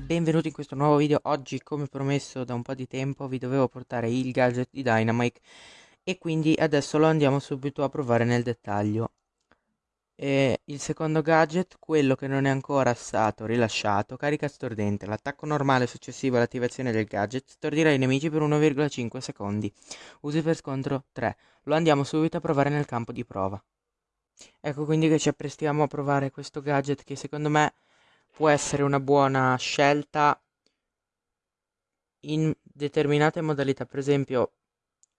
benvenuti in questo nuovo video. Oggi, come promesso da un po' di tempo, vi dovevo portare il gadget di Dynamite e quindi adesso lo andiamo subito a provare nel dettaglio. E il secondo gadget, quello che non è ancora stato rilasciato, carica stordente. L'attacco normale successivo all'attivazione del gadget stordirà i nemici per 1,5 secondi. Usi per scontro 3. Lo andiamo subito a provare nel campo di prova. Ecco quindi che ci apprestiamo a provare questo gadget che secondo me può essere una buona scelta in determinate modalità. Per esempio,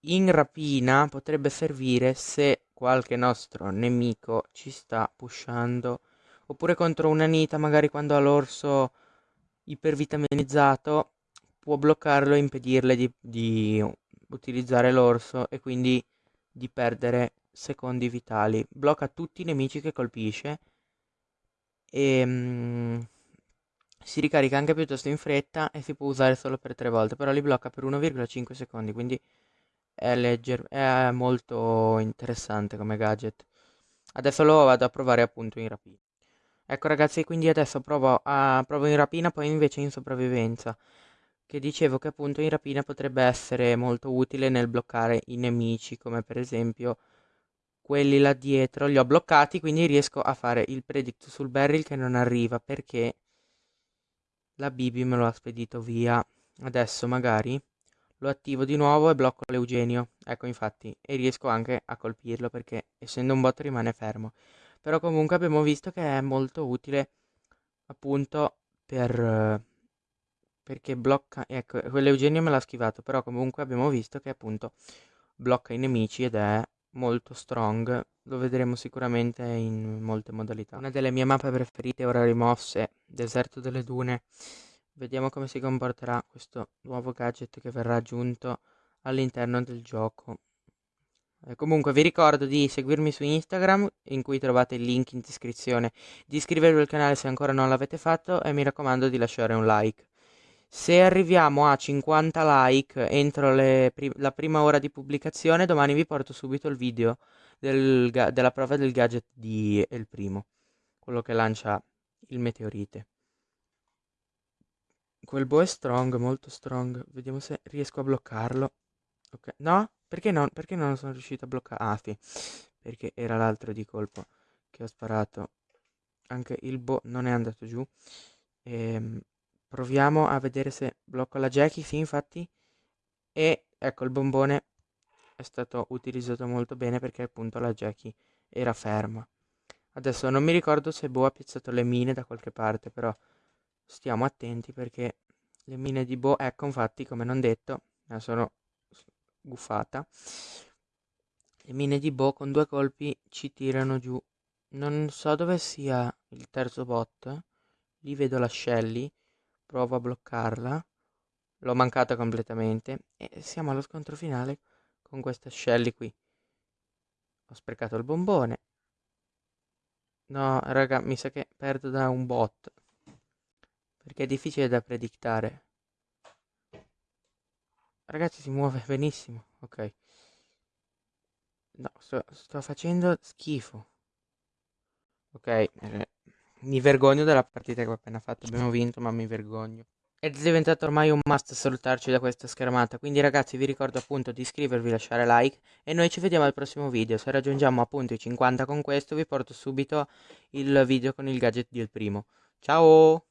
in rapina potrebbe servire se qualche nostro nemico ci sta pushando. Oppure contro una nita, magari quando ha l'orso ipervitaminizzato, può bloccarlo e impedirle di, di utilizzare l'orso e quindi di perdere secondi vitali. Blocca tutti i nemici che colpisce e mm, si ricarica anche piuttosto in fretta e si può usare solo per 3 volte, però li blocca per 1,5 secondi, quindi è, legger- è molto interessante come gadget. Adesso lo vado a provare appunto in rapina. Ecco ragazzi, quindi adesso provo, a, provo in rapina, poi invece in sopravvivenza. Che dicevo che appunto in rapina potrebbe essere molto utile nel bloccare i nemici, come per esempio quelli là dietro li ho bloccati, quindi riesco a fare il predict sul barrel che non arriva perché la Bibi me lo ha spedito via. Adesso magari lo attivo di nuovo e blocco l'Eugenio. Ecco infatti, e riesco anche a colpirlo perché essendo un bot rimane fermo. Però comunque abbiamo visto che è molto utile appunto per... perché blocca... Ecco, quell'Eugenio me l'ha schivato, però comunque abbiamo visto che appunto blocca i nemici ed è molto strong, lo vedremo sicuramente in molte modalità. Una delle mie mappe preferite ora rimosse, Deserto delle Dune. Vediamo come si comporterà questo nuovo gadget che verrà aggiunto all'interno del gioco. E comunque vi ricordo di seguirmi su Instagram in cui trovate il link in descrizione, di iscrivervi al canale se ancora non l'avete fatto e mi raccomando di lasciare un like. Se arriviamo a 50 like entro pri- la prima ora di pubblicazione, domani vi porto subito il video del ga- della prova del gadget di El Primo, quello che lancia il meteorite. Quel bow è strong, molto strong. Vediamo se riesco a bloccarlo. Ok, no? Perché, no? Perché non sono riuscito a bloccare? Ah, sì, perché era l'altro di colpo che ho sparato. Anche il bow non è andato giù. Ehm Proviamo a vedere se blocco la Jackie, sì infatti. E ecco il bombone è stato utilizzato molto bene perché appunto la Jackie era ferma. Adesso non mi ricordo se Bo ha piazzato le mine da qualche parte, però stiamo attenti perché le mine di Bo, ecco infatti come non detto, me sono guffata. Le mine di Bo con due colpi ci tirano giù. Non so dove sia il terzo bot. Lì vedo la Shelly provo a bloccarla. L'ho mancata completamente e siamo allo scontro finale con questa Shelly qui. Ho sprecato il bombone. No raga mi sa che perdo da un bot perché è difficile da predictare. Ragazzi si muove benissimo ok. No sto, sto facendo schifo. Ok eh, mi vergogno della partita che ho appena fatto. Abbiamo vinto, ma mi vergogno. È diventato ormai un must salutarci da questa schermata. Quindi, ragazzi, vi ricordo appunto di iscrivervi, lasciare like. E noi ci vediamo al prossimo video. Se raggiungiamo appunto i 50 con questo, vi porto subito il video con il gadget del primo. Ciao!